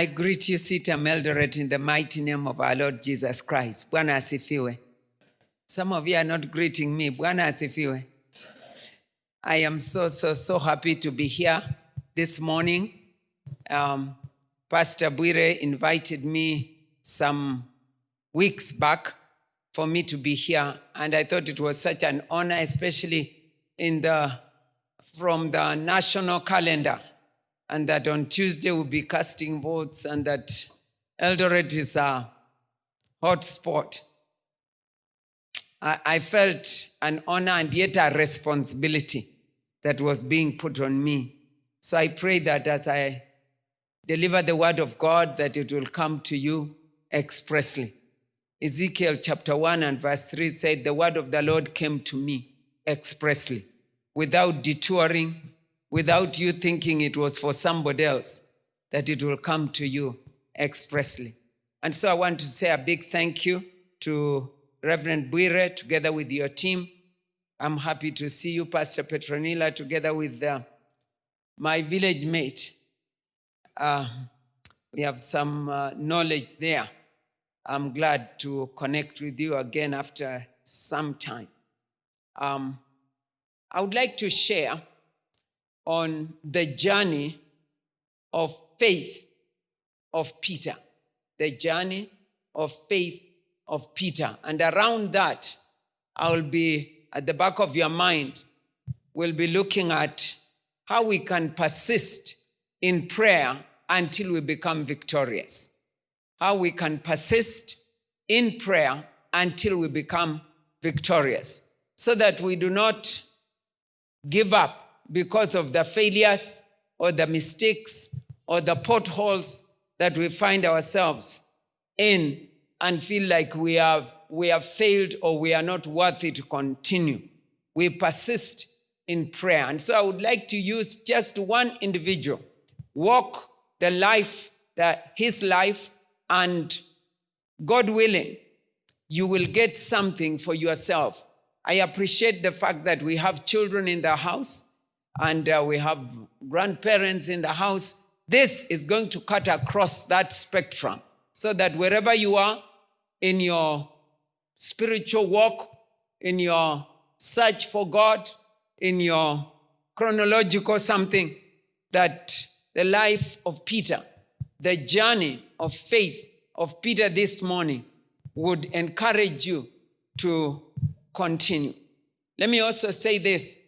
I greet you, CITAM Eldoret, in the mighty name of our Lord Jesus Christ. Bwana asifiwe. Some of you are not greeting me. Bwana asifiwe. I am so, so, so happy to be here this morning. Um, Pastor Buire invited me some weeks back for me to be here, and I thought it was such an honor, especially in the from the national calendar, and that on Tuesday we'll be casting votes, and that Eldoret is a hot spot. I, I felt an honor and yet a responsibility that was being put on me. So I pray that as I deliver the word of God, that it will come to you expressly. Ezekiel chapter 1 and verse 3 said, The word of the Lord came to me expressly, without detouring, without you thinking it was for somebody else, that it will come to you expressly. And so I want to say a big thank you to Reverend Buire together with your team. I'm happy to see you, Pastor Petronilla, together with uh, my village mate. Uh, we have some uh, knowledge there. I'm glad to connect with you again after some time. Um, I would like to share on the journey of faith of Peter, the journey of faith of Peter. And around that, I will be at the back of your mind, we'll be looking at how we can persist in prayer until we become victorious. How we can persist in prayer until we become victorious. So that we do not give up because of the failures or the mistakes or the potholes that we find ourselves in and feel like we have, we have failed or we are not worthy to continue. We persist in prayer. And so I would like to use just one individual, walk the life, that his life, and God willing, you will get something for yourself. I appreciate the fact that we have children in the house and uh, we have grandparents in the house. This is going to cut across that spectrum so that wherever you are in your spiritual walk, in your search for God, in your chronological something, that the life of Peter, the journey of faith of Peter this morning would encourage you to continue. Let me also say this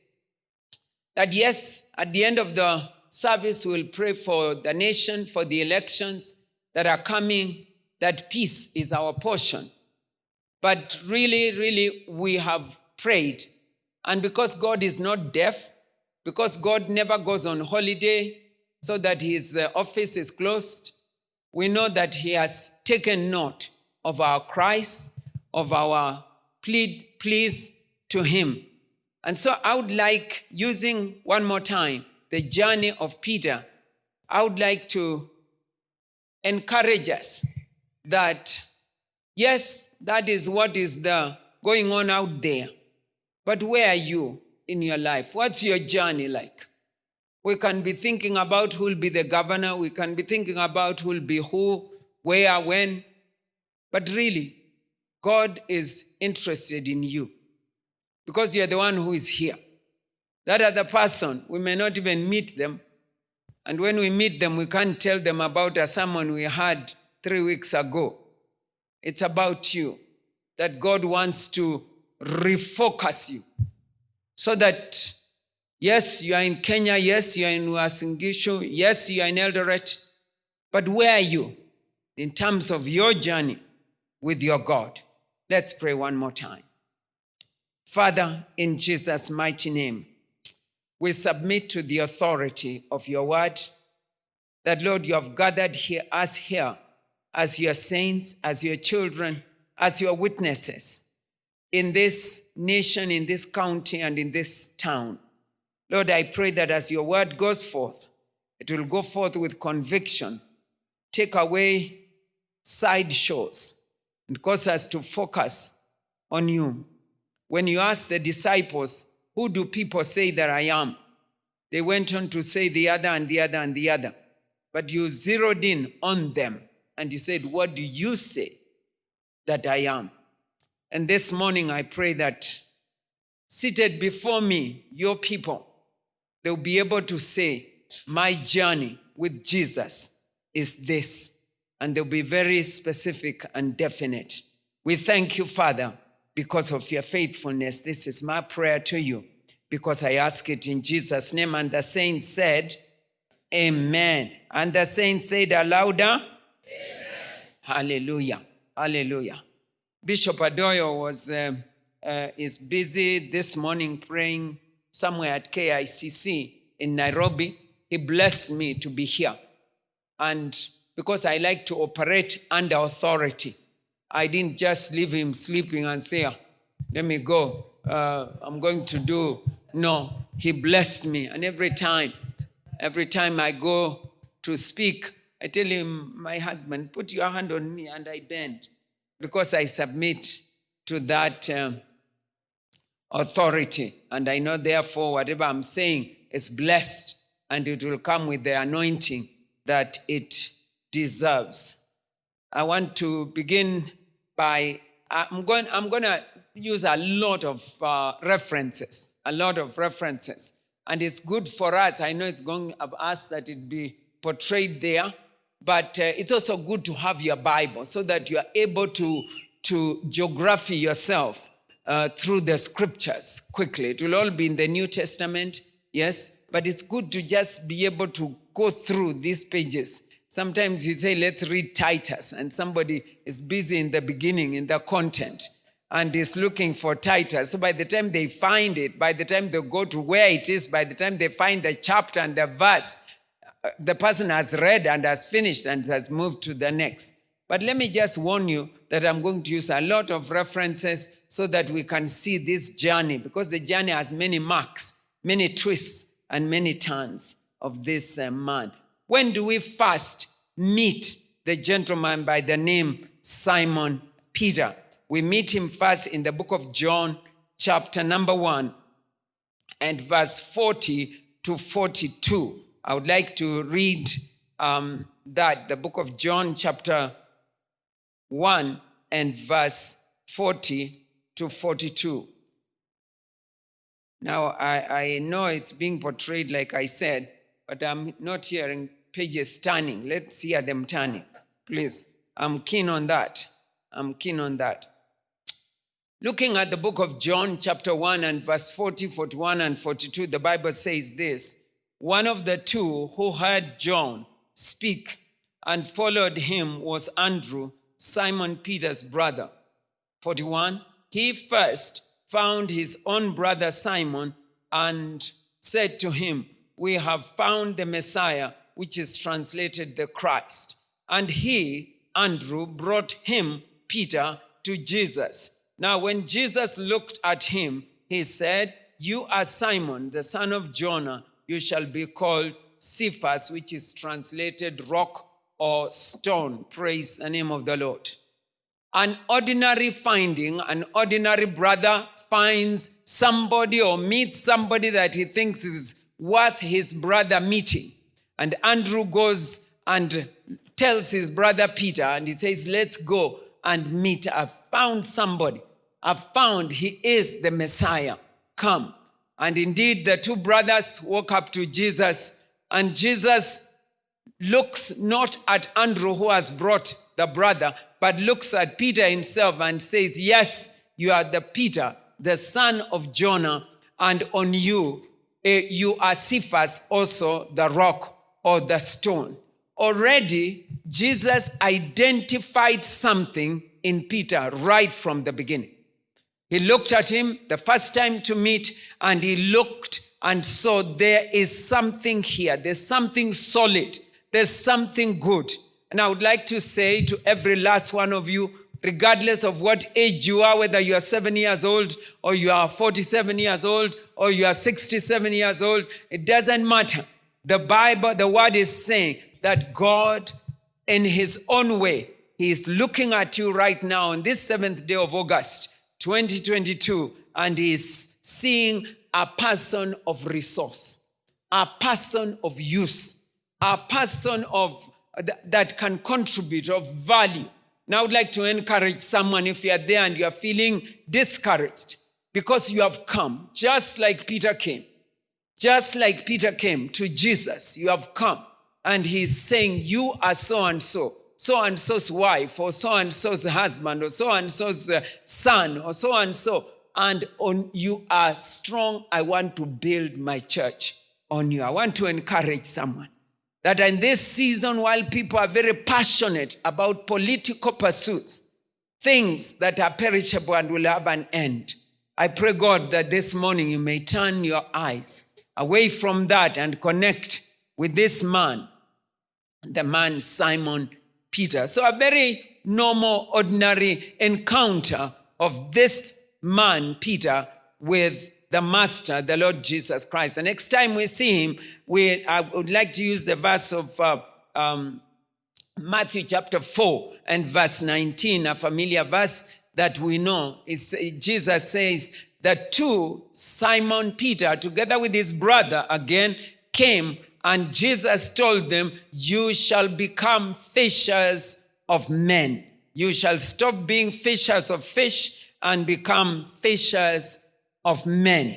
that yes, at the end of the service, we'll pray for the nation, for the elections that are coming, that peace is our portion. But really, really, we have prayed. And because God is not deaf, because God never goes on holiday so that his uh, office is closed, we know that he has taken note of our cries, of our plead, pleas to him. And so I would like, using one more time the journey of Peter, I would like to encourage us that, yes, that is what is the going on out there. But where are you in your life? What's your journey like? We can be thinking about who will be the governor. We can be thinking about who will be who, where, when. But really, God is interested in you because you're the one who is here. That other person, we may not even meet them. And when we meet them, we can't tell them about a sermon we had three weeks ago. It's about you. That God wants to refocus you so that, yes, you are in Kenya, yes, you are in Uasin Gishu, yes, you are in Eldoret, but where are you in terms of your journey with your God? Let's pray one more time. Father, in Jesus' mighty name, we submit to the authority of your word that, Lord, you have gathered here, us here as your saints, as your children, as your witnesses in this nation, in this county, and in this town. Lord, I pray that as your word goes forth, it will go forth with conviction, take away side shows, and cause us to focus on you. When you ask the disciples, Who do people say that I am? They went on to say the other and the other and the other. but you zeroed in on them and you said, What do you say that I am? And this morning I pray that seated before me, your people, they'll be able to say, My journey with Jesus is this. And they'll be very specific and definite. We thank you, Father, because of your faithfulness. This is my prayer to you because I ask it in Jesus' name. And the saints said, Amen. And the saints said louder, Amen. Hallelujah. Hallelujah. Bishop Adoyo was um, uh, is busy this morning praying somewhere at KICC in Nairobi. He blessed me to be here. And because I like to operate under authority, I didn't just leave him sleeping and say, "Ah, let me go. Uh, I'm going to do. No, he blessed me. And every time, every time I go to speak, I tell him, my husband, put your hand on me and I bend because I submit to that um, authority. And I know, therefore, whatever I'm saying is blessed and it will come with the anointing that it deserves. I want to begin by, I'm going, I'm going to use a lot of uh, references, a lot of references. And it's good for us. I know it's going of us that it be portrayed there, but uh, it's also good to have your Bible so that you are able to, to geography yourself uh, through the scriptures quickly. It will all be in the New Testament, yes, but it's good to just be able to go through these pages. Sometimes you say, let's read Titus, and somebody is busy in the beginning in the content and is looking for Titus. So by the time they find it, by the time they go to where it is, by the time they find the chapter and the verse, uh, the person has read and has finished and has moved to the next. But let me just warn you that I'm going to use a lot of references so that we can see this journey because the journey has many marks, many twists, and many turns of this uh, man. When do we first meet the gentleman by the name Simon Peter? We meet him first in the book of John, chapter number one, and verse 40 to 42. I would like to read um, that, the book of John, chapter 1, and verse 40 to 42. Now, I, I know it's being portrayed like I said, but I'm not hearing pages turning. Let's hear them turning, please. I'm keen on that. I'm keen on that. Looking at the book of John, chapter 1, and verse 40, 41, and 42, the Bible says this One of the two who heard John speak and followed him was Andrew, Simon Peter's brother. 41. He first found his own brother Simon and said to him, We have found the Messiah, which is translated the Christ. And he, Andrew, brought him, Peter, to Jesus. Now, when Jesus looked at him, he said, You are Simon, the son of Jonah. You shall be called Cephas, which is translated rock or stone. Praise the name of the Lord. An ordinary finding, an ordinary brother finds somebody or meets somebody that he thinks is worth his brother meeting. And Andrew goes and tells his brother Peter, and he says, Let's go and meet. I've found somebody. I've found he is the Messiah. Come. And indeed, the two brothers walk up to Jesus, and Jesus looks not at Andrew, who has brought the brother, but looks at Peter himself and says, Yes, you are the Peter, the son of Jonah, and on you, eh, you are Cephas, also the rock or the stone. Already, Jesus identified something in Peter right from the beginning. He looked at him the first time to meet, and he looked and saw there is something here. There's something solid. There's something good. And I would like to say to every last one of you, regardless of what age you are, whether you are seven years old, or you are 47 years old, or you are 67 years old, it doesn't matter. The Bible, the word is saying that God, in his own way, he is looking at you right now on this seventh day of August, 2022, and he is seeing a person of resource, a person of use, a person of that can contribute of value. Now, I would like to encourage someone if you are there and you are feeling discouraged because you have come, just like Peter came, just like Peter came to Jesus, you have come, and he's saying, You are so and so, so and so's wife, or so and so's husband, or so and so's uh, son, or so and so, and on you are strong. I want to build my church on you. I want to encourage someone that in this season, while people are very passionate about political pursuits, things that are perishable and will have an end, I pray, God, that this morning you may turn your eyes away from that and connect with this man, the man Simon Peter. So, a very normal, ordinary encounter of this man, Peter, with the Master, the Lord Jesus Christ. The next time we see him, we, I would like to use the verse of uh, um, Matthew chapter 4 and verse 19, a familiar verse that we know. Is Jesus says that two, Simon Peter, together with his brother, again came, and Jesus told them, You shall become fishers of men. You shall stop being fishers of fish and become fishers of men.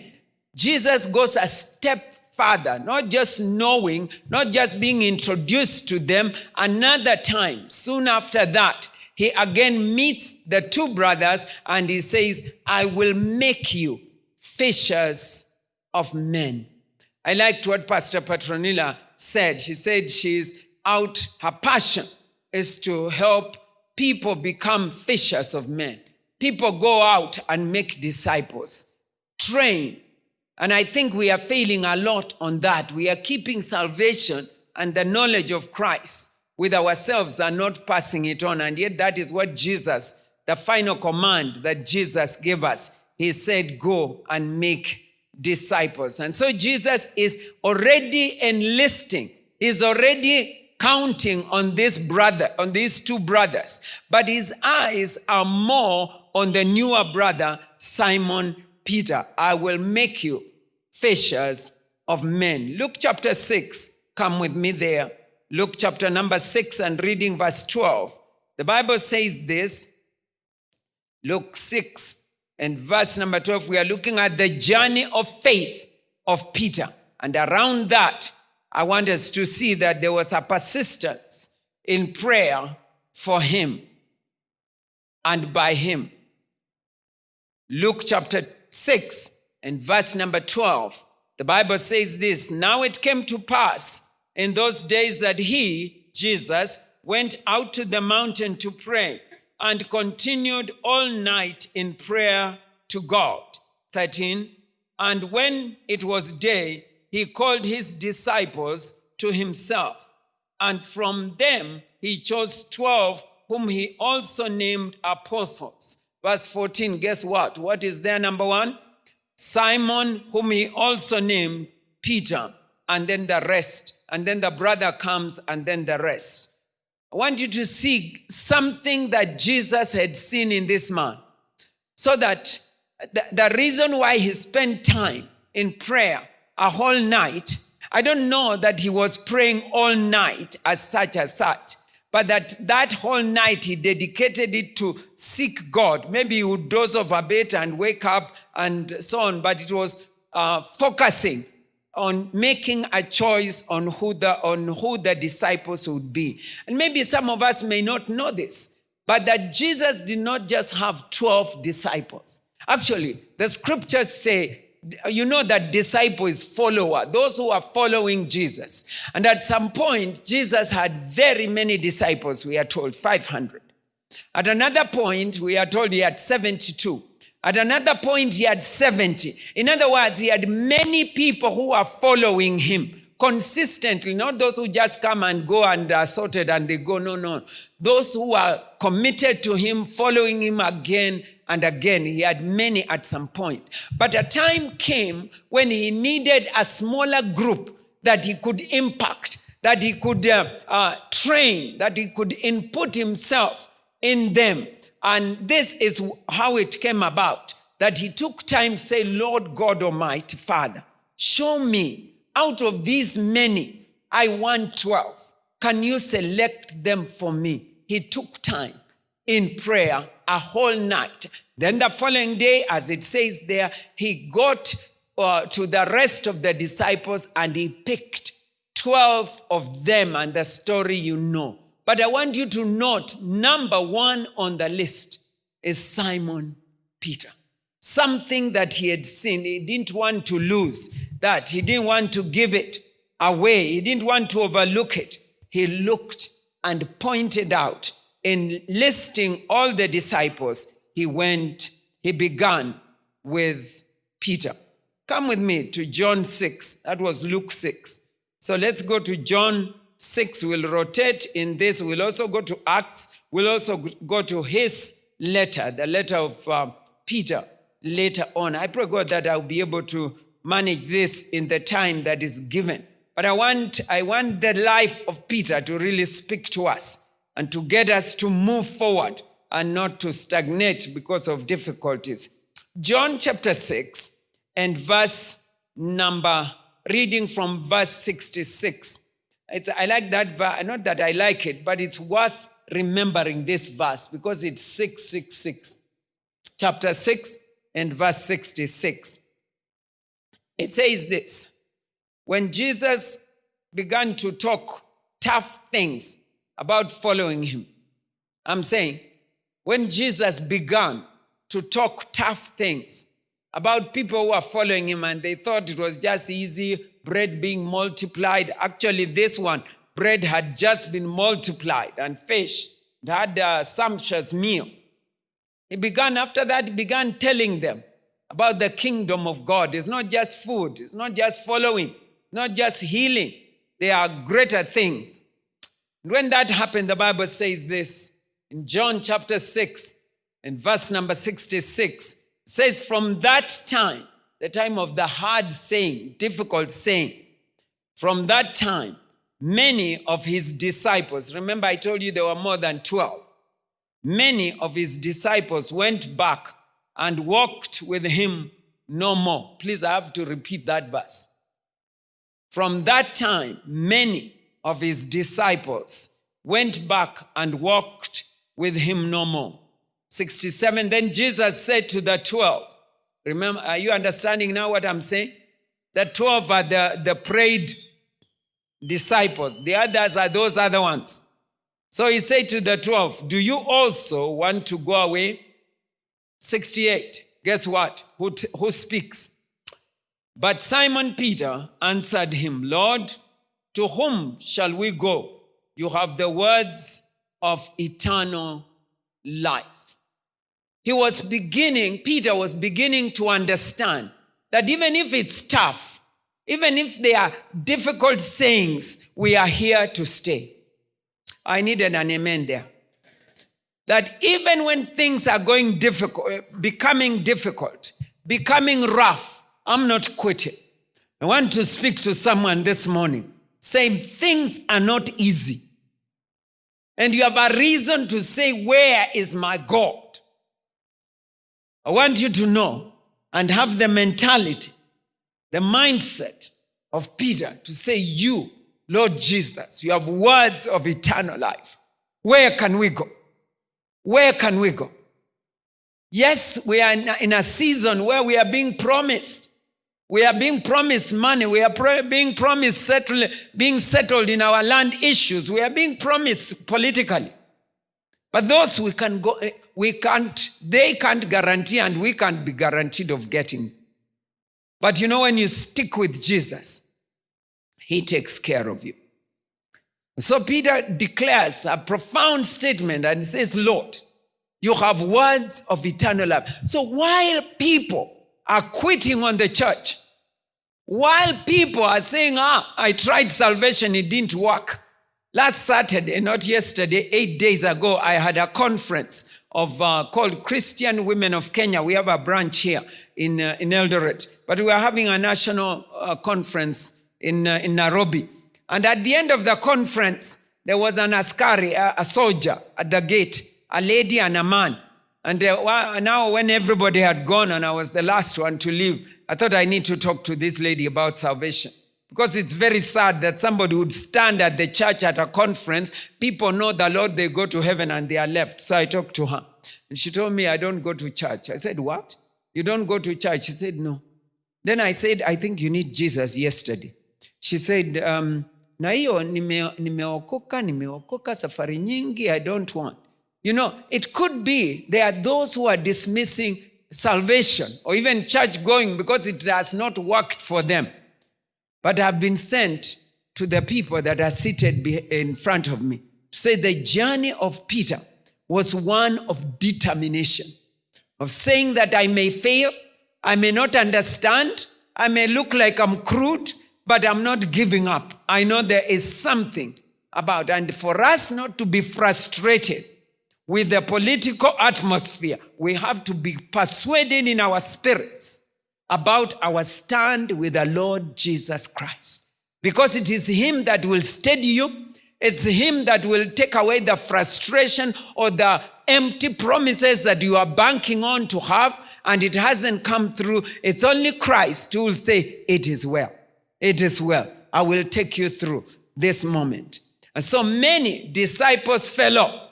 Jesus goes a step further, not just knowing, not just being introduced to them. Another time, soon after that, he again meets the two brothers and he says, I will make you fishers of men. I liked what Pastor Petronilla said. She said she's out, her passion is to help people become fishers of men. People go out and make disciples, train. And I think we are failing a lot on that. We are keeping salvation and the knowledge of Christ with ourselves and not passing it on. And yet, that is what Jesus, the final command that Jesus gave us, he said, Go and make disciples. And so, Jesus is already enlisting, he's already counting on this brother, on these two brothers, but his eyes are more on the newer brother, Simon Peter. I will make you fishers of men. Luke chapter 6, come with me there. Luke chapter number 6 and reading verse 12. The Bible says this Luke 6 and verse number 12. We are looking at the journey of faith of Peter. And around that, I want us to see that there was a persistence in prayer for him and by him. Luke chapter 6 and verse number 12. The Bible says this Now it came to pass in those days that he, Jesus, went out to the mountain to pray and continued all night in prayer to God. 13. And when it was day, he called his disciples to himself. And from them he chose 12, whom he also named apostles. Verse 14, guess what? What is their number one? Simon, whom he also named Peter, and then the rest. And then the brother comes, and then the rest. I want you to see something that Jesus had seen in this man. So that the, the reason why he spent time in prayer a whole night, I don't know that he was praying all night as such as such, but that that whole night he dedicated it to seek God. Maybe he would doze off a bit and wake up and so on, but it was uh, focusing on making a choice on who the on who the disciples would be. And maybe some of us may not know this, but that Jesus did not just have 12 disciples. Actually, the scriptures say you know that disciple is follower, those who are following Jesus. And at some point, Jesus had very many disciples, we are told 500. At another point, we are told he had 72. At another point, he had 70. In other words, he had many people who are following him consistently, not those who just come and go and are sorted and they go. No, no. Those who are committed to him, following him again and again. He had many at some point. But a time came when he needed a smaller group that he could impact, that he could uh, uh, train, that he could input himself in them. And this is how it came about that he took time to say, Lord God Almighty, Father, show me out of these many I want 12. Can you select them for me? He took time in prayer a whole night. Then the following day, as it says there, he got uh, to the rest of the disciples and he picked 12 of them and the story you know. But I want you to note number one on the list is Simon Peter. Something that he had seen, he didn't want to lose that. He didn't want to give it away. He didn't want to overlook it. He looked and pointed out in listing all the disciples, he went, he began with Peter. Come with me to John 6. That was Luke 6. So let's go to John 6. We'll rotate in this. We'll also go to Acts. We'll also go to his letter, the letter of uh, Peter later on. I pray God that I'll be able to manage this in the time that is given. But I want, I want the life of Peter to really speak to us and to get us to move forward and not to stagnate because of difficulties. John chapter 6 and verse number, reading from verse 66. It's, I like that verse, not that I like it, but it's worth remembering this verse because it's 666. Chapter 6 and verse 66. It says this When Jesus began to talk tough things about following him, I'm saying, when Jesus began to talk tough things about people who are following him and they thought it was just easy, bread being multiplied. Actually, this one, bread had just been multiplied and fish. Had a sumptuous meal. He began, after that, he began telling them about the kingdom of God. It's not just food, it's not just following, not just healing. There are greater things. When that happened, the Bible says this in John chapter 6 and verse number 66 says, From that time, the time of the hard saying, difficult saying, from that time, many of his disciples, remember I told you there were more than 12, many of his disciples went back and walked with him no more. Please, I have to repeat that verse. From that time, many of his disciples went back and walked with him no more. 67, then Jesus said to the 12, remember, are you understanding now what I'm saying? The 12 are the, the prayed disciples. The others are those other ones. So he said to the 12, do you also want to go away? 68. Guess what? Who, who speaks? But Simon Peter answered him, Lord, to whom shall we go? You have the words of eternal life. He was beginning, Peter was beginning to understand that even if it's tough, even if there are difficult sayings, we are here to stay. I needed an amen there that even when things are going difficult, becoming difficult, becoming rough, I'm not quitting. I want to speak to someone this morning saying things are not easy. And you have a reason to say, Where is my God? I want you to know and have the mentality, the mindset of Peter to say, You, Lord Jesus, you have words of eternal life. Where can we go? Where can we go? Yes, we are in a season where we are being promised. We are being promised money. We are being promised settle, being settled in our land issues. We are being promised politically. But those we can go, we can't, they can't guarantee and we can't be guaranteed of getting. But you know, when you stick with Jesus, he takes care of you. So Peter declares a profound statement and says, Lord, you have words of eternal life. So while people are quitting on the church, while people are saying, ah, I tried salvation, it didn't work. Last Saturday, not yesterday, eight days ago, I had a conference of uh, called Christian Women of Kenya. We have a branch here in, uh, in Eldoret, but we are having a national uh, conference in, uh, in Nairobi. And at the end of the conference, there was an askari, a, a soldier at the gate, a lady and a man. And uh, now, when everybody had gone and I was the last one to leave, I thought I need to talk to this lady about salvation. Because it's very sad that somebody would stand at the church at a conference. People know the Lord, they go to heaven and they are left. So I talked to her. And she told me, I don't go to church. I said, What? You don't go to church? She said, No. Then I said, I think you need Jesus yesterday. She said, um, na hiyo nime- nimeokoka nimeokoka safari nyingi i don't want you know it could be there are those who are dismissing salvation or even church going because it has not worked for them but I've been sent to the people that are seated in front of me to say the journey of Peter was one of determination, of saying that I may fail, I may not understand, I may look like I'm crude, but I'm not giving up. I know there is something about, and for us not to be frustrated with the political atmosphere, we have to be persuaded in our spirits about our stand with the Lord Jesus Christ. Because it is Him that will steady you, it's Him that will take away the frustration or the empty promises that you are banking on to have, and it hasn't come through. It's only Christ who will say, It is well. It is well. I will take you through this moment. And so many disciples fell off.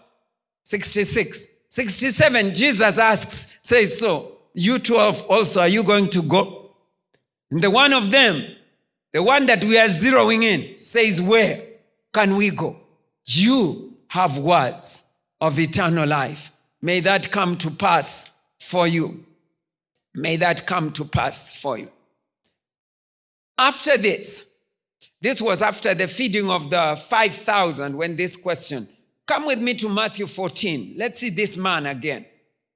66. 67, Jesus asks, says, So, you 12 also, are you going to go? And the one of them, the one that we are zeroing in, says, Where can we go? You have words of eternal life. May that come to pass for you. May that come to pass for you. After this, this was after the feeding of the 5,000 when this question. Come with me to Matthew 14. Let's see this man again.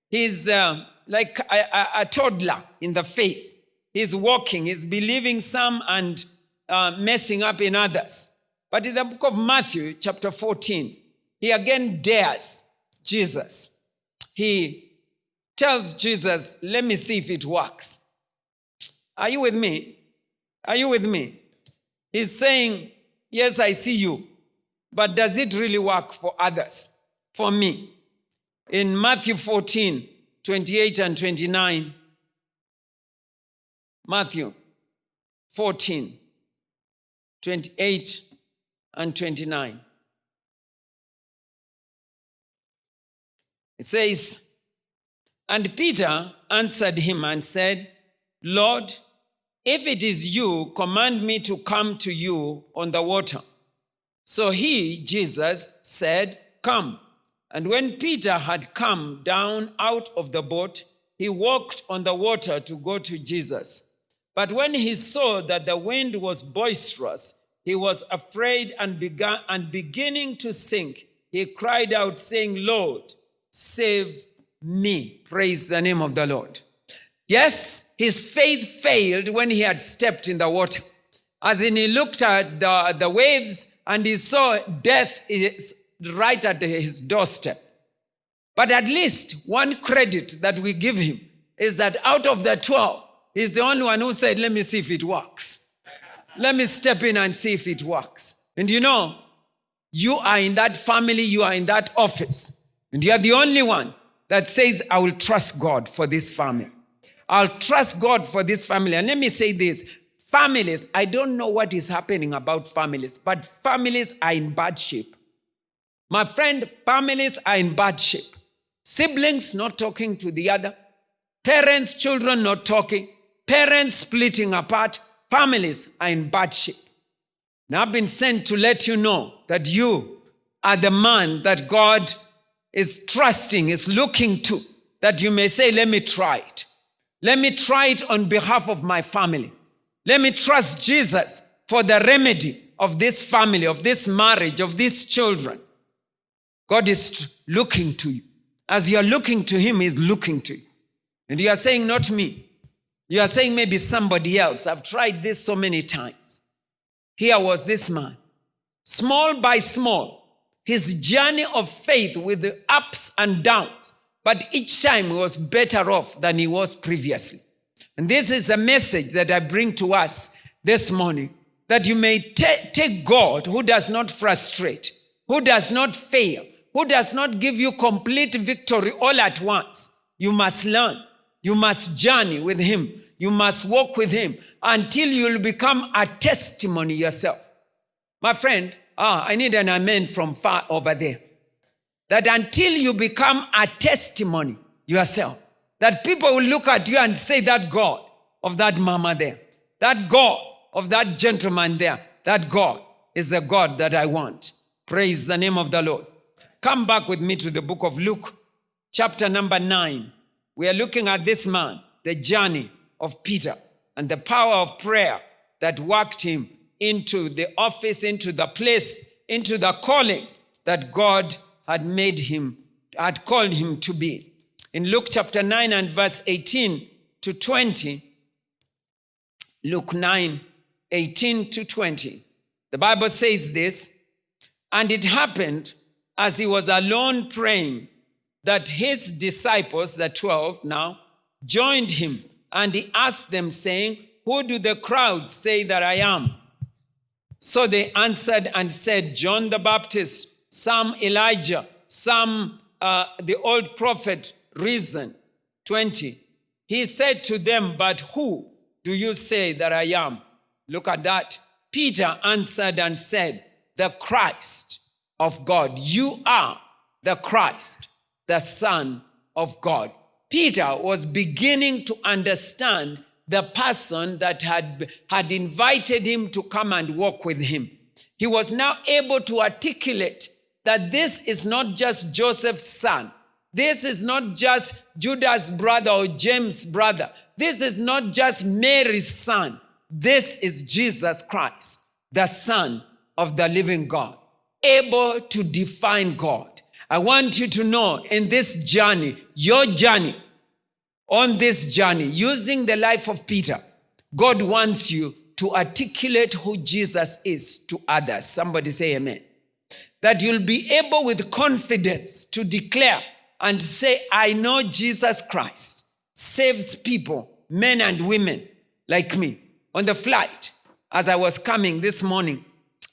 He's uh, like a, a, a toddler in the faith. He's walking, he's believing some and uh, messing up in others. But in the book of Matthew, chapter 14, he again dares Jesus. He tells Jesus, Let me see if it works. Are you with me? Are you with me? He's saying, Yes, I see you, but does it really work for others? For me? In Matthew 14, 28 and 29, Matthew 14, 28 and 29. It says, And Peter answered him and said, Lord, if it is you, command me to come to you on the water. So he, Jesus, said, Come. And when Peter had come down out of the boat, he walked on the water to go to Jesus. But when he saw that the wind was boisterous, he was afraid and began and beginning to sink, he cried out, saying, Lord, save me. Praise the name of the Lord. Yes, his faith failed when he had stepped in the water. As in, he looked at the, the waves and he saw death is right at his doorstep. But at least one credit that we give him is that out of the 12, he's the only one who said, Let me see if it works. Let me step in and see if it works. And you know, you are in that family, you are in that office, and you are the only one that says, I will trust God for this family. I'll trust God for this family. And let me say this families, I don't know what is happening about families, but families are in bad shape. My friend, families are in bad shape. Siblings not talking to the other, parents, children not talking, parents splitting apart, families are in bad shape. Now I've been sent to let you know that you are the man that God is trusting, is looking to, that you may say, Let me try it. Let me try it on behalf of my family. Let me trust Jesus for the remedy of this family, of this marriage, of these children. God is looking to you. As you are looking to Him, He's looking to you. And you are saying, Not me. You are saying, Maybe somebody else. I've tried this so many times. Here was this man, small by small, his journey of faith with the ups and downs, but each time he was better off than he was previously. And this is a message that I bring to us this morning that you may take God who does not frustrate, who does not fail, who does not give you complete victory all at once. You must learn, you must journey with Him. You must walk with him until you'll become a testimony yourself. My friend, ah, I need an amen from far over there. That until you become a testimony yourself, that people will look at you and say, That God of that mama there, that God of that gentleman there, that God is the God that I want. Praise the name of the Lord. Come back with me to the book of Luke, chapter number nine. We are looking at this man, the journey of Peter, and the power of prayer that worked him into the office, into the place, into the calling that God had made him, had called him to be. In Luke chapter 9 and verse 18 to 20, Luke 9, 18 to 20, the Bible says this, and it happened as he was alone praying that his disciples, the 12 now, joined him and he asked them, saying, Who do the crowds say that I am? So they answered and said, John the Baptist, some Elijah, some uh, the old prophet risen. 20. He said to them, But who do you say that I am? Look at that. Peter answered and said, The Christ of God. You are the Christ, the Son of God. Peter was beginning to understand the person that had, had invited him to come and walk with him. He was now able to articulate that this is not just Joseph's son. This is not just Judas' brother or James' brother. This is not just Mary's son. This is Jesus Christ, the Son of the living God, able to define God. I want you to know in this journey, your journey, on this journey, using the life of Peter, God wants you to articulate who Jesus is to others. Somebody say amen. That you'll be able with confidence to declare and say, I know Jesus Christ saves people, men and women like me. On the flight, as I was coming this morning,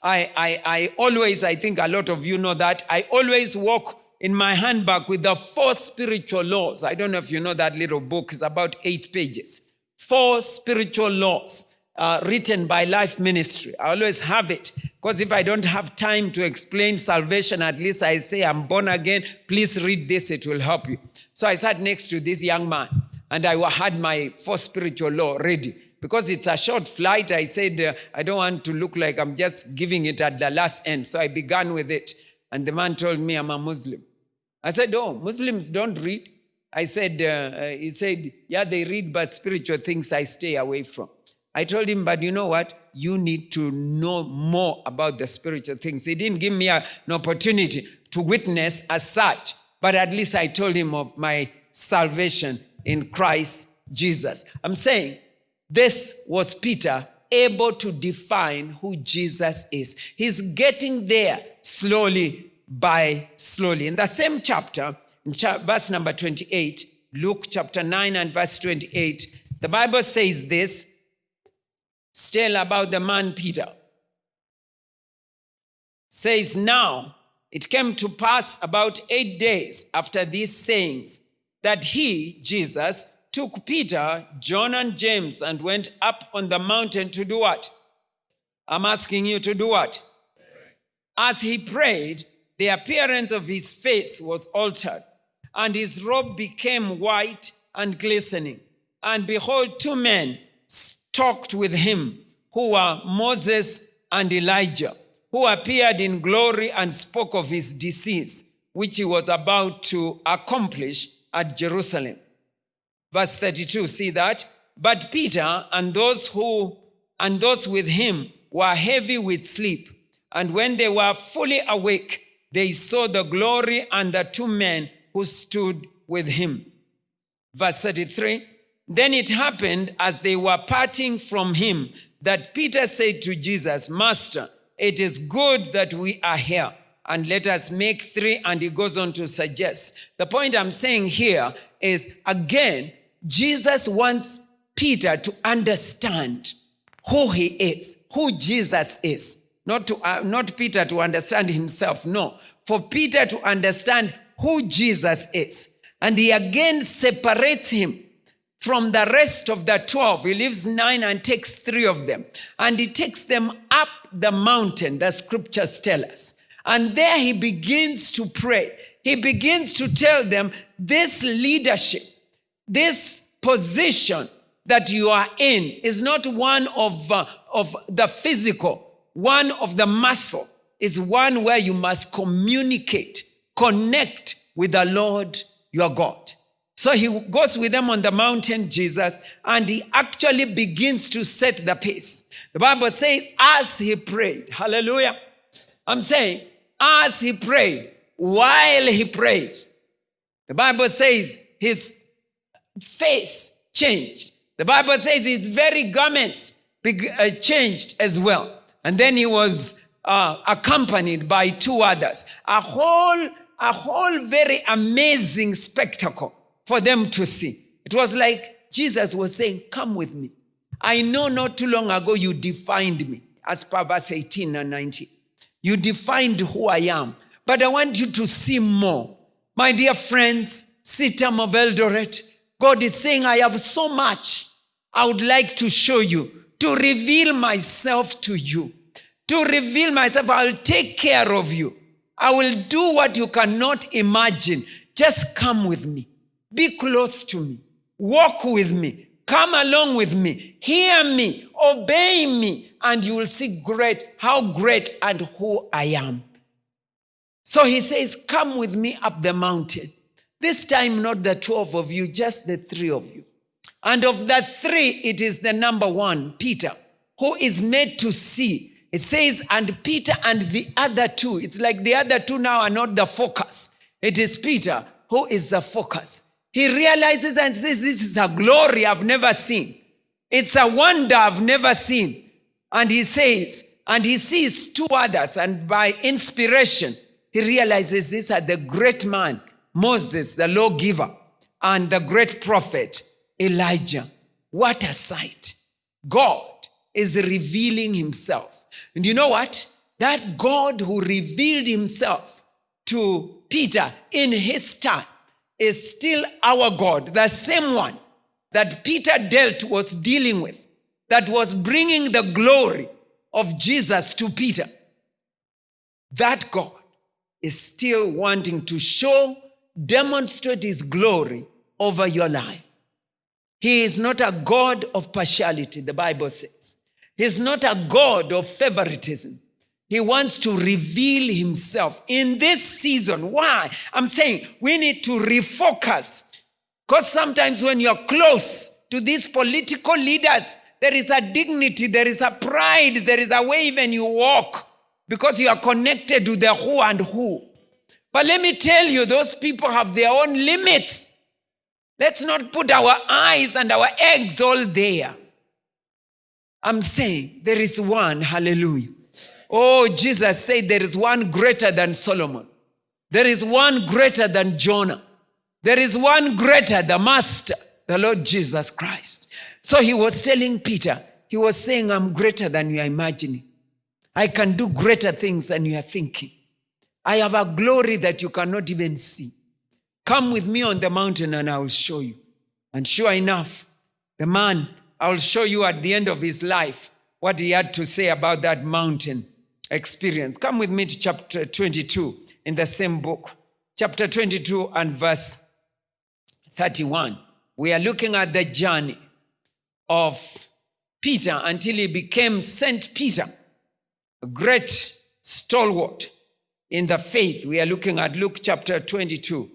I, I, I always, I think a lot of you know that, I always walk in my handbag with the four spiritual laws. I don't know if you know that little book, it's about eight pages. Four spiritual laws uh, written by Life Ministry. I always have it because if I don't have time to explain salvation, at least I say I'm born again. Please read this, it will help you. So I sat next to this young man and I had my four spiritual law ready. Because it's a short flight, I said, uh, I don't want to look like I'm just giving it at the last end. So I began with it. And the man told me I'm a Muslim. I said, Oh, Muslims don't read. I said, uh, uh, He said, Yeah, they read, but spiritual things I stay away from. I told him, But you know what? You need to know more about the spiritual things. He didn't give me a, an opportunity to witness as such, but at least I told him of my salvation in Christ Jesus. I'm saying this was Peter able to define who Jesus is. He's getting there slowly by slowly. In the same chapter, cha- verse number 28, Luke chapter 9 and verse 28, the Bible says this still about the man Peter. Says, Now it came to pass about eight days after these sayings that he, Jesus, took Peter, John, and James and went up on the mountain to do what? I'm asking you to do what? As he prayed, the appearance of his face was altered, and his robe became white and glistening. And behold, two men talked with him, who were Moses and Elijah, who appeared in glory and spoke of his disease, which he was about to accomplish at Jerusalem. Verse 32, see that? But Peter and those who and those with him were heavy with sleep. And when they were fully awake, they saw the glory and the two men who stood with him. Verse 33 Then it happened as they were parting from him that Peter said to Jesus, Master, it is good that we are here, and let us make three. And he goes on to suggest. The point I'm saying here is again, Jesus wants Peter to understand who he is, who Jesus is. Not, to, uh, not Peter to understand himself, no. For Peter to understand who Jesus is. And he again separates him from the rest of the 12. He leaves nine and takes three of them. And he takes them up the mountain, the scriptures tell us. And there he begins to pray. He begins to tell them this leadership, this position that you are in is not one of, uh, of the physical, one of the muscle, is one where you must communicate, connect with the Lord your God. So he goes with them on the mountain, Jesus, and he actually begins to set the pace. The Bible says, as he prayed, hallelujah. I'm saying, as he prayed, while he prayed, the Bible says his face changed. The Bible says his very garments uh, changed as well. And then he was uh, accompanied by two others. A whole, a whole very amazing spectacle for them to see. It was like Jesus was saying, Come with me. I know not too long ago you defined me, as per verse 18 and 19. You defined who I am, but I want you to see more. My dear friends, CITAM of Eldoret, God is saying, I have so much I would like to show you, to reveal myself to you. To reveal myself, I'll take care of you. I will do what you cannot imagine. Just come with me. Be close to me. Walk with me. Come along with me. Hear me. Obey me. And you will see great, how great and who I am. So he says, Come with me up the mountain. This time, not the 12 of you, just the three of you. And of the three, it is the number one, Peter, who is made to see. It says, and Peter and the other two. It's like the other two now are not the focus. It is Peter who is the focus. He realizes and says, This is a glory I've never seen. It's a wonder I've never seen. And he says, and he sees two others, and by inspiration, he realizes these are the great man, Moses, the lawgiver, and the great prophet, Elijah. What a sight. God is revealing himself. And you know what? That God who revealed himself to Peter in his time is still our God, the same one that Peter dealt was dealing with, that was bringing the glory of Jesus to Peter. That God is still wanting to show, demonstrate his glory over your life. He is not a God of partiality, the Bible says. He's not a God of favoritism. He wants to reveal himself in this season. Why? I'm saying we need to refocus. Because sometimes when you're close to these political leaders, there is a dignity, there is a pride, there is a way even you walk because you are connected to the who and who. But let me tell you, those people have their own limits. Let's not put our eyes and our eggs all there. I'm saying there is one, hallelujah, Oh, Jesus said there is one greater than Solomon. There is one greater than Jonah. There is one greater, the Master, the Lord Jesus Christ. So he was telling Peter, he was saying, I'm greater than you are imagining. I can do greater things than you are thinking. I have a glory that you cannot even see. Come with me on the mountain and I will show you. And sure enough, the man, I will show you at the end of his life what he had to say about that mountain experience. Come with me to chapter 22 in the same book, chapter 22 and verse 31. We are looking at the journey of Peter until he became Saint Peter, a great stalwart in the faith. We are looking at Luke chapter 22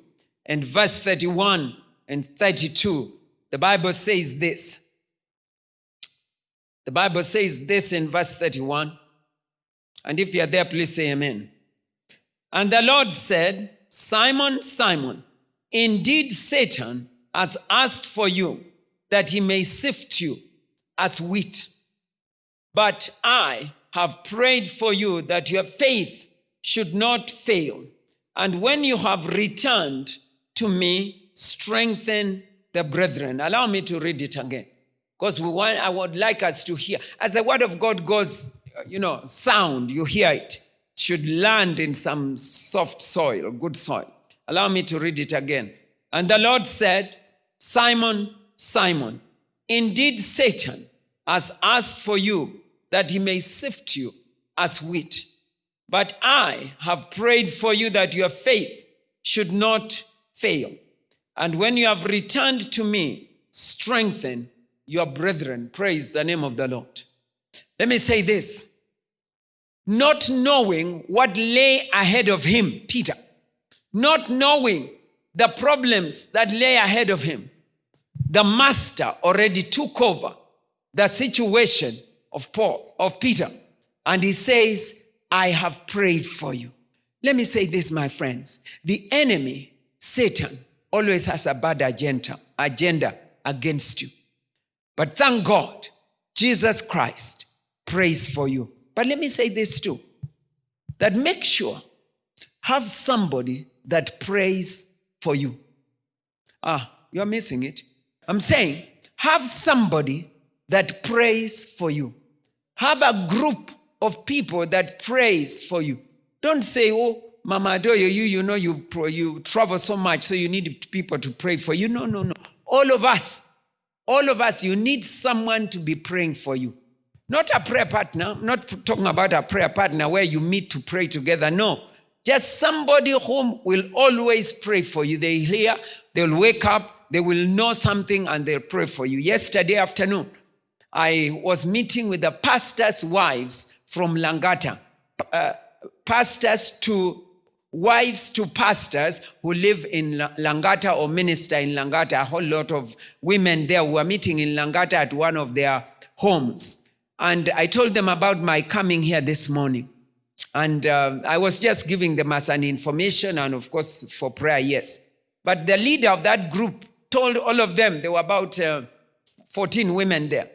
and verse 31 and 32. The Bible says this. The Bible says this in verse 31. And if you're there, please say amen. And the Lord said, Simon, Simon, indeed Satan has asked for you that he may sift you as wheat. But I have prayed for you that your faith should not fail. And when you have returned to me, strengthen the brethren. Allow me to read it again. Because we want, I would like us to hear. As the word of God goes you know, sound, you hear it, should land in some soft soil, good soil. Allow me to read it again. And the Lord said, Simon, Simon, indeed Satan has asked for you that he may sift you as wheat. But I have prayed for you that your faith should not fail. And when you have returned to me, strengthen your brethren. Praise the name of the Lord. Let me say this not knowing what lay ahead of him, Peter, not knowing the problems that lay ahead of him, the master already took over the situation of Paul, of Peter, and he says, I have prayed for you. Let me say this, my friends. The enemy, Satan, always has a bad agenda, agenda against you. But thank God, Jesus Christ prays for you. But let me say this too that make sure have somebody that prays for you. Ah, you're missing it. I'm saying have somebody that prays for you. Have a group of people that prays for you. Don't say, oh, Mama Adoyo, you, you know you, you travel so much, so you need people to pray for you. No, no, no. All of us, all of us, you need someone to be praying for you. Not a prayer partner, not talking about a prayer partner where you meet to pray together. No, just somebody whom will always pray for you. They hear, they'll wake up, they will know something, and they'll pray for you. Yesterday afternoon, I was meeting with the pastors' wives from Langata, uh, pastors to wives to pastors who live in Langata or minister in Langata. A whole lot of women there were meeting in Langata at one of their homes. And I told them about my coming here this morning. And uh, I was just giving them as an information and, of course, for prayer, yes. But the leader of that group told all of them, there were about uh, 14 women there,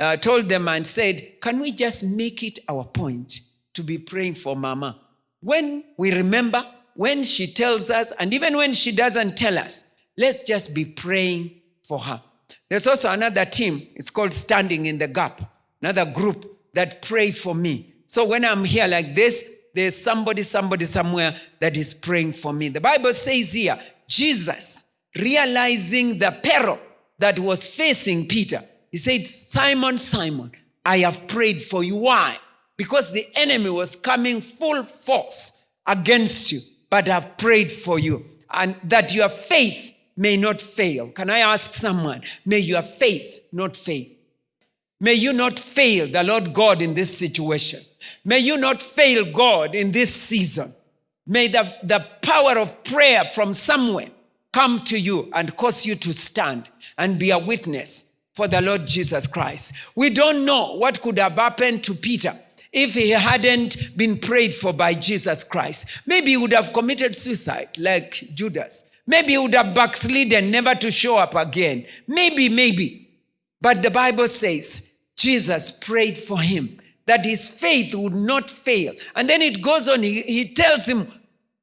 uh, told them and said, Can we just make it our point to be praying for Mama? When we remember, when she tells us, and even when she doesn't tell us, let's just be praying for her. There's also another team, it's called Standing in the Gap another group that pray for me. So when I'm here like this, there's somebody, somebody somewhere that is praying for me. The Bible says here, Jesus, realizing the peril that was facing Peter, he said, Simon, Simon, I have prayed for you. Why? Because the enemy was coming full force against you, but I've prayed for you. And that your faith may not fail. Can I ask someone, may your faith not fail? May you not fail the Lord God in this situation. May you not fail God in this season. May the, the power of prayer from somewhere come to you and cause you to stand and be a witness for the Lord Jesus Christ. We don't know what could have happened to Peter if he hadn't been prayed for by Jesus Christ. Maybe he would have committed suicide like Judas. Maybe he would have backslidden, never to show up again. Maybe, maybe. But the Bible says Jesus prayed for him that his faith would not fail. And then it goes on, he, he tells him,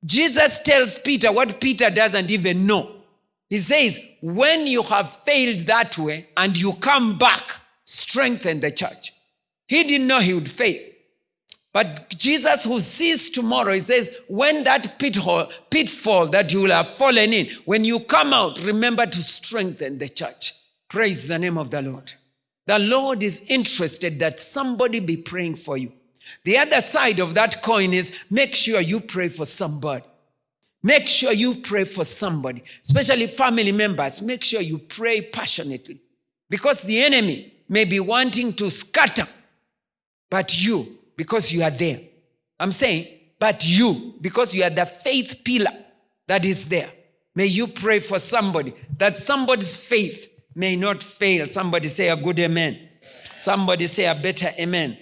Jesus tells Peter what Peter doesn't even know. He says, When you have failed that way and you come back, strengthen the church. He didn't know he would fail. But Jesus, who sees tomorrow, he says, when that pitfall, pitfall that you will have fallen in, when you come out, remember to strengthen the church. Praise the name of the Lord. The Lord is interested that somebody be praying for you. The other side of that coin is make sure you pray for somebody. Make sure you pray for somebody, especially family members. Make sure you pray passionately because the enemy may be wanting to scatter, but you, because you are there. I'm saying, but you, because you are the faith pillar that is there. May you pray for somebody that somebody's faith may not fail. Somebody say a good amen. Somebody say a better amen.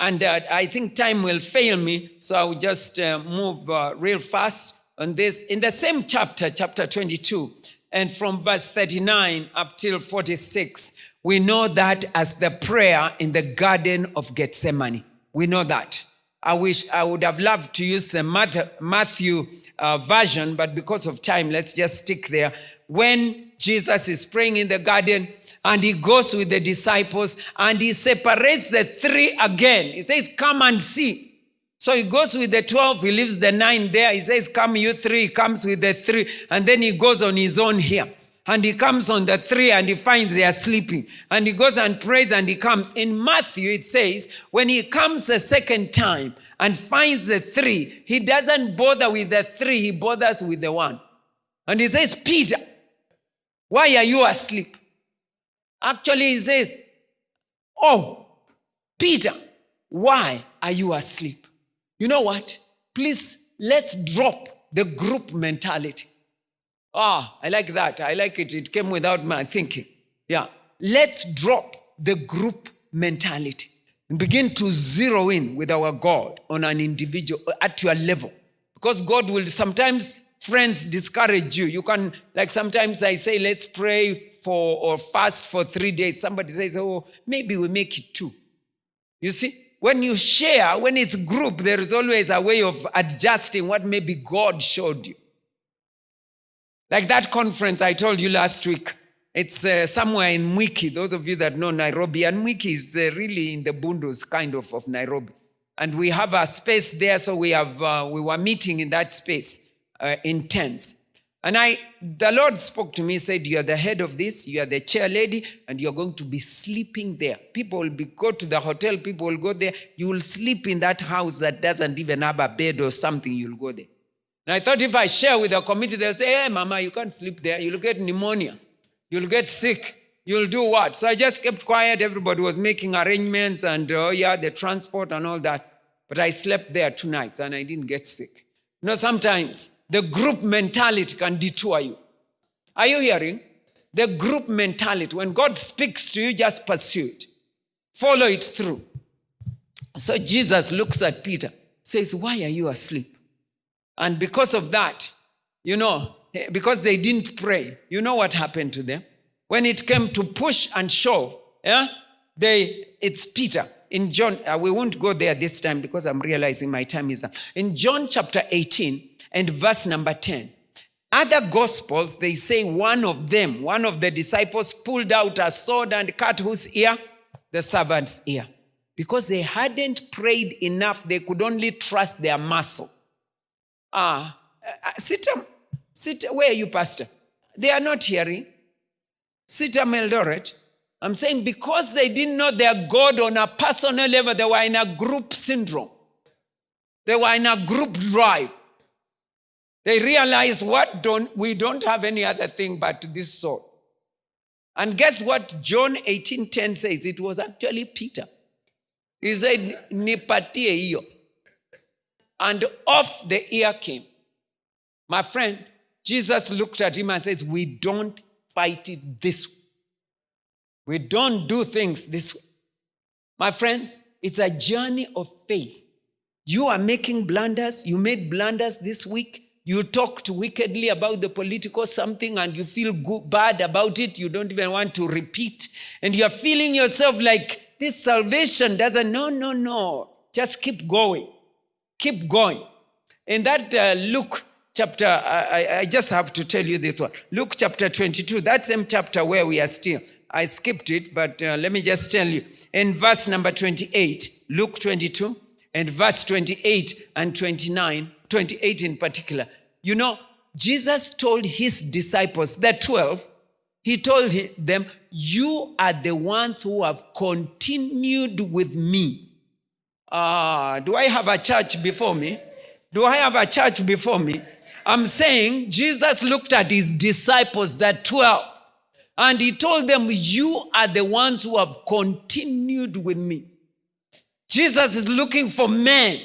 And uh, I think time will fail me, so I will just uh, move uh, real fast on this. In the same chapter, chapter 22, and from verse 39 up till 46, we know that as the prayer in the Garden of Gethsemane. We know that. I wish I would have loved to use the Matthew uh, version, but because of time, let's just stick there. When Jesus is praying in the garden and he goes with the disciples and he separates the three again. He says, Come and see. So he goes with the 12, he leaves the nine there. He says, Come, you three. He comes with the three. And then he goes on his own here. and he comes on the three and he finds they are sleeping. And he goes and prays and he comes. In Matthew, it says, when he comes a second time and finds the three, he doesn't bother with the three, he bothers with the one. And he says, Peter, why are you asleep? Actually, he says, Oh, Peter, why are you asleep? You know what? Please, let's drop the group mentality. Ah, I like that. I like it. It came without my thinking. Yeah. Let's drop the group mentality and begin to zero in with our God on an individual at your level. Because God will sometimes, friends, discourage you. You can, like sometimes I say, let's pray for or fast for three days. Somebody says, oh, maybe we make it two. You see, when you share, when it's group, there is always a way of adjusting what maybe God showed you. Like that conference I told you last week. It's uh, somewhere in Mwiki. Those of you that know Nairobi, and Mwiki is uh, really in the bundus kind of of Nairobi. And we have a space there, so we have uh, we were meeting in that space uh, in tents. And I, the Lord spoke to me, said, "You are the head of this. You are the chair lady, and you are going to be sleeping there. People will be go to the hotel. People will go there. You will sleep in that house that doesn't even have a bed or something. You'll go there." And I thought if I share with the committee, they'll say, hey, Mama, you can't sleep there. You'll get pneumonia. You'll get sick. You'll do what? So I just kept quiet. Everybody was making arrangements and, oh, yeah, the transport and all that. But I slept there two nights and I didn't get sick. You know, sometimes the group mentality can detour you. Are you hearing? The group mentality. When God speaks to you, just pursue it. Follow it through. So Jesus looks at Peter, says, Why are you asleep? And because of that, you know, eh, because they didn't pray, you know what happened to them? When it came to push and shove, yeah, they, it's Peter. In John, uh, we won't go there this time because I'm realizing my time is up. In John chapter 18 and verse number 10, other gospels, they say one of them, one of the disciples pulled out a sword and cut whose ear? The servant's ear. Because they hadn't prayed enough, they could only trust their muscle. Ah, uh, sit, sit, where are you, Pastor? They are not hearing. Sit Eldoret. I'm saying because they didn't know their God on a personal level, they were in a group syndrome. They were in a group drive. They realized what don't we don't have any other thing but this sword. And guess what John 18:10 says? It was actually Peter. He said, Nipatie iyo and off the ear came. My friend, Jesus looked at him and says, We don't fight it this way. We don't do things this way. My friends, it's a journey of faith. You are making blunders. You made blunders this week. You talked wickedly about the political something and you feel good, bad about it. You don't even want to repeat. And you're feeling yourself like this salvation doesn't, no, no, no. Just keep going keep going. In that uh, Luke chapter, I, I just have to tell you this one. Luke chapter 22, that same chapter where we are still. I skipped it, but uh, let me just tell you. In verse number 28, Luke 22, and verse 28 and 29, 28 in particular. You know, Jesus told his disciples, the 12, he told them, You are the ones who have continued with me uh, do I have a church before me? Do I have a church before me? I'm saying Jesus looked at his disciples, the 12, and he told them, You are the ones who have continued with me. Jesus is looking for men,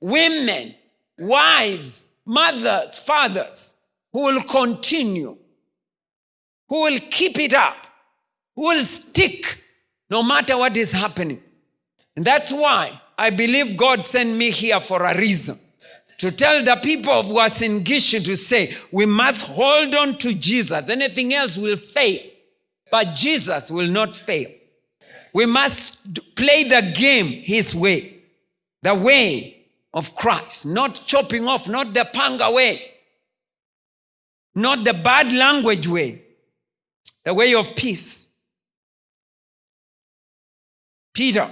women, wives, mothers, fathers who will continue, who will keep it up, who will stick no matter what is happening. And that's why I believe God sent me here for a reason. To tell the people of Uasin Gishu to say, we must hold on to Jesus. Anything else will fail, but Jesus will not fail. We must play the game His way, the way of Christ, not chopping off, not the panga way, not the bad language way, the way of peace. Peter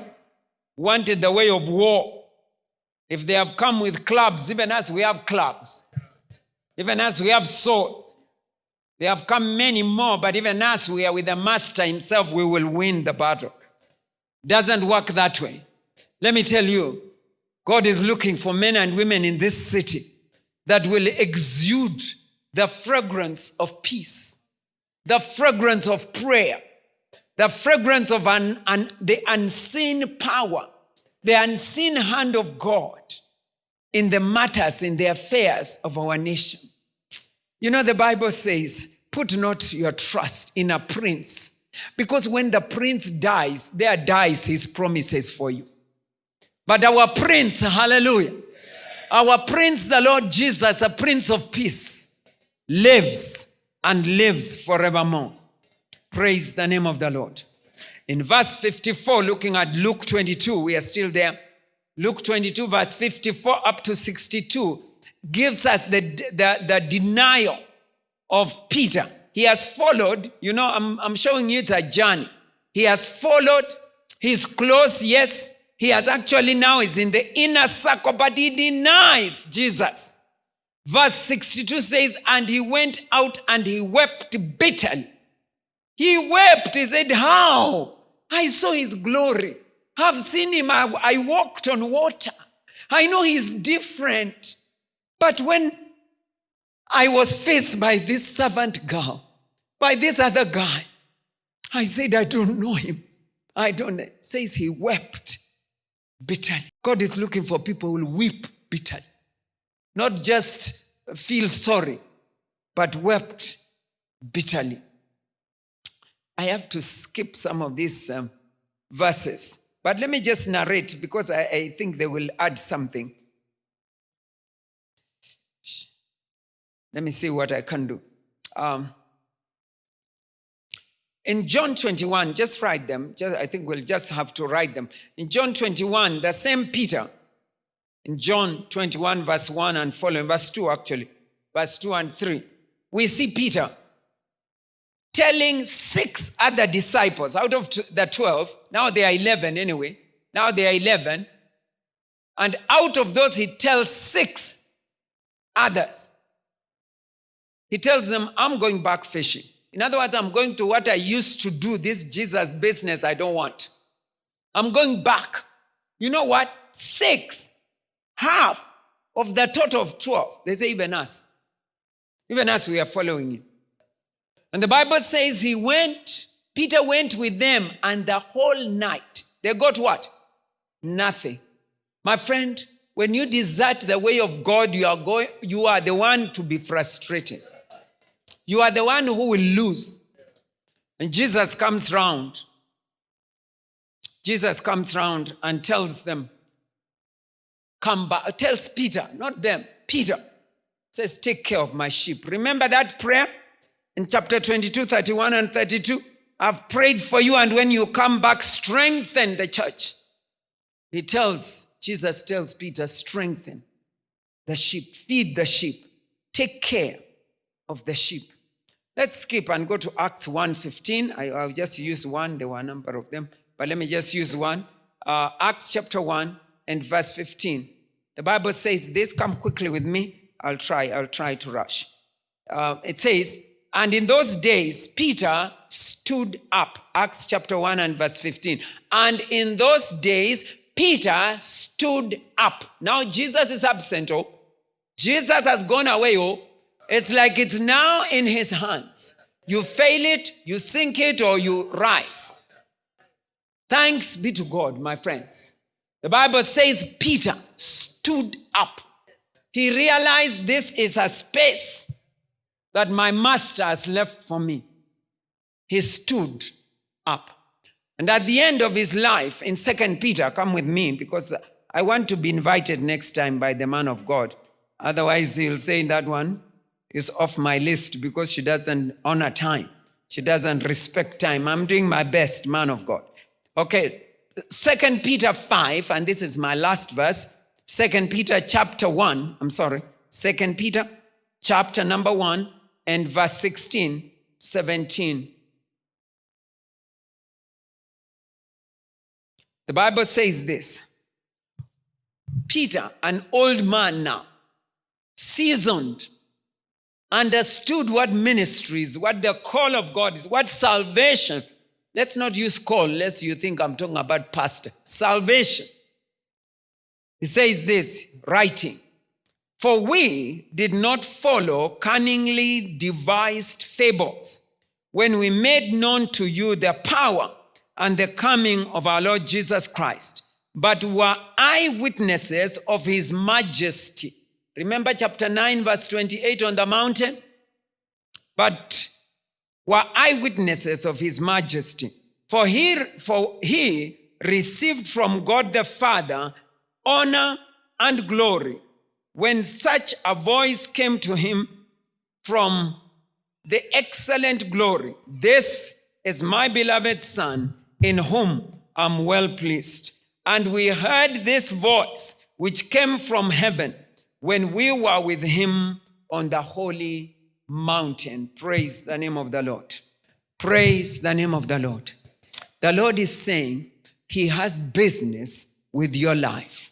wanted the way of war. If they have come with clubs, even as we have clubs, even as we have swords, they have come many more, but even us, we are with the Master Himself, we will win the battle. Doesn't work that way. Let me tell you, God is looking for men and women in this city that will exude the fragrance of peace, the fragrance of prayer, the fragrance of an, an, the unseen power, the unseen hand of God in the matters, in the affairs of our nation. You know, the Bible says, put not your trust in a prince, because when the prince dies, there dies his promises for you. But our prince, hallelujah, our prince, the Lord Jesus, a prince of peace, lives and lives forevermore. Praise the name of the Lord. In verse 54, looking at Luke 22, we are still there. Luke 22, verse 54 up to 62, gives us the, the, the denial of Peter. He has followed, you know, I'm, I'm showing you it's a journey. He has followed, he's close, yes. He has actually now is in the inner circle, but he denies Jesus. Verse 62 says, And he went out and he wept bitterly. He wept. He said, How? I saw his glory. I've seen him. I, I walked on water. I know he's different. But when I was faced by this servant girl, by this other guy, I said, I don't know him. I don't says he wept bitterly. God is looking for people who will weep bitterly. Not just feel sorry, but wept bitterly. I have to skip some of these um, verses, but let me just narrate because I, I think they will add something. Let me see what I can do. Um, in John 21, just write them. Just, I think we'll just have to write them. In John 21, the same Peter, in John 21, verse 1 and following, verse 2 actually, verse 2 and 3, we see Peter telling six other disciples out of the 12, now they are 11 anyway, now they are 11, and out of those, he tells six others. He tells them, I'm going back fishing. In other words, I'm going to what I used to do, this Jesus business I don't want. I'm going back. You know what? Six, half of the total of 12. They say, even us. Even us, we are following you. And the Bible says he went, Peter went with them, and the whole night they got what? Nothing. My friend, when you desert the way of God, you are going, you are the one to be frustrated. You are the one who will lose. And Jesus comes round. Jesus comes round and tells them, come back, tells Peter, not them, Peter, says, take care of my sheep. Remember that prayer? In chapter 22, 31 and 32. I've prayed for you, and when you come back, strengthen the church. He tells, Jesus tells Peter, strengthen the sheep, feed the sheep, take care of the sheep. Let's skip and go to Acts 1.15. I, I'll just use one. There were a number of them, but let me just use one. Uh, Acts chapter 1 and verse 15. The Bible says this. Come quickly with me. I'll try. I'll try to rush. Uh, it says, and in those days, Peter stood up. Acts chapter 1 and verse 15. And in those days, Peter stood up. Now Jesus is absent. Oh, Jesus has gone away. Oh, it's like it's now in his hands. You fail it, you sink it, or you rise. Thanks be to God, my friends. The Bible says Peter stood up. He realized this is a space that my master has left for me. He stood up. And at the end of his life, in Second Peter, come with me because I want to be invited next time by the man of God. Otherwise, he'll say that one is off my list because she doesn't honor time. She doesn't respect time. I'm doing my best, man of God. Okay, Second Peter 5, and this is my last verse. Second Peter chapter 1, I'm sorry, Second Peter chapter number 1, and verse 16, 17. The Bible says this Peter, an old man now, seasoned, understood what ministry is, what the call of God is, what salvation. Let's not use call, lest you think I'm talking about pastor. Salvation. He says this, writing, For we did not follow cunningly devised fables when we made known to you the power and the coming of our Lord Jesus Christ, but were eyewitnesses of his majesty. Remember chapter 9, verse 28 on the mountain? But were eyewitnesses of his majesty. For he, for he received from God the Father honor and glory when such a voice came to him from the excellent glory. This is my beloved Son, in whom I'm well pleased. And we heard this voice which came from heaven when we were with him on the holy mountain. Praise the name of the Lord. Praise the name of the Lord. The Lord is saying he has business with your life.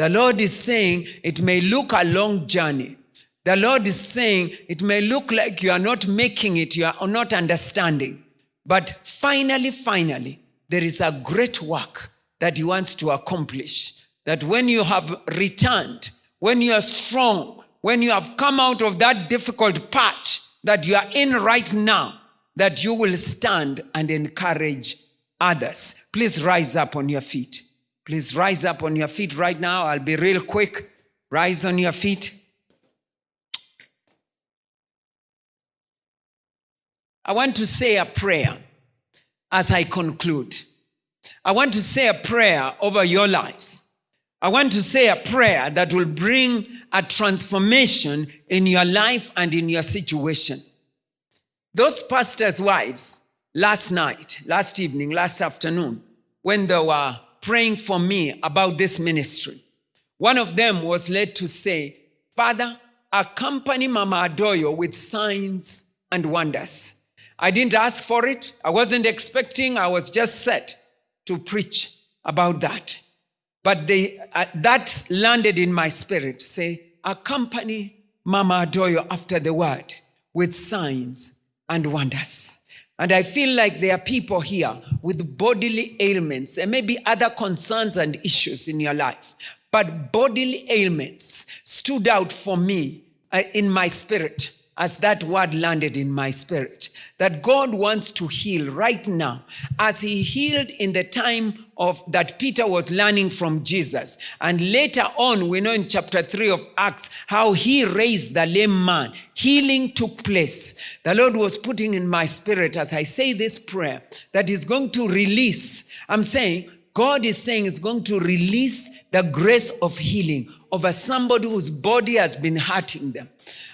The Lord is saying it may look a long journey. The Lord is saying it may look like you are not making it, you are not understanding. But finally, finally, there is a great work that He wants to accomplish. That when you have returned, when you are strong, when you have come out of that difficult patch that you are in right now, that you will stand and encourage others. Please rise up on your feet. Please rise up on your feet right now. I'll be real quick. Rise on your feet. I want to say a prayer as I conclude. I want to say a prayer over your lives. I want to say a prayer that will bring a transformation in your life and in your situation. Those pastors' wives, last night, last evening, last afternoon, when they were praying for me about this ministry, one of them was led to say, Father, accompany Mama Adoyo with signs and wonders. I didn't ask for it. I wasn't expecting. I was just set to preach about that. But they, uh, that landed in my spirit. Say, accompany Mama Adoyo after the word with signs and wonders. And I feel like there are people here with bodily ailments and maybe other concerns and issues in your life. But bodily ailments stood out for me uh, in my spirit as that word landed in my spirit that God wants to heal right now as he healed in the time of that Peter was learning from Jesus. And later on we know in chapter 3 of Acts how he raised the lame man. Healing took place. The Lord was putting in my spirit as I say this prayer that he's going to release. I'm saying God is saying is going to release the grace of healing over somebody whose body has been hurting them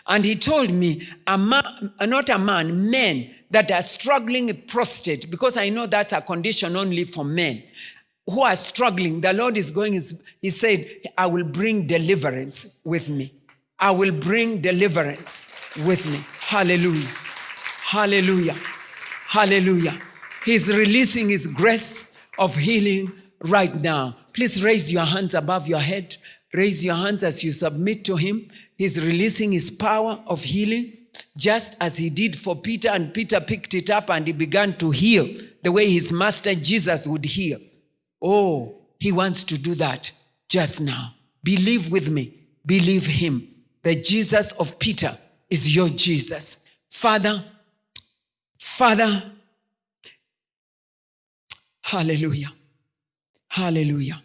and he told me, a man, not a man, men that are struggling with prostate, because I know that's a condition only for men who are struggling. The Lord is going, he said, I will bring deliverance with me. I will bring deliverance with me. Hallelujah. Hallelujah. Hallelujah. He's releasing his grace of healing right now. Please raise your hands above your head. Raise your hands as you submit to him. He's releasing his power of healing just as he did for Peter, and Peter picked it up and he began to heal the way his master Jesus would heal. Oh, he wants to do that just now. Believe with me, believe him. The Jesus of Peter is your Jesus. Father, Father, hallelujah, hallelujah.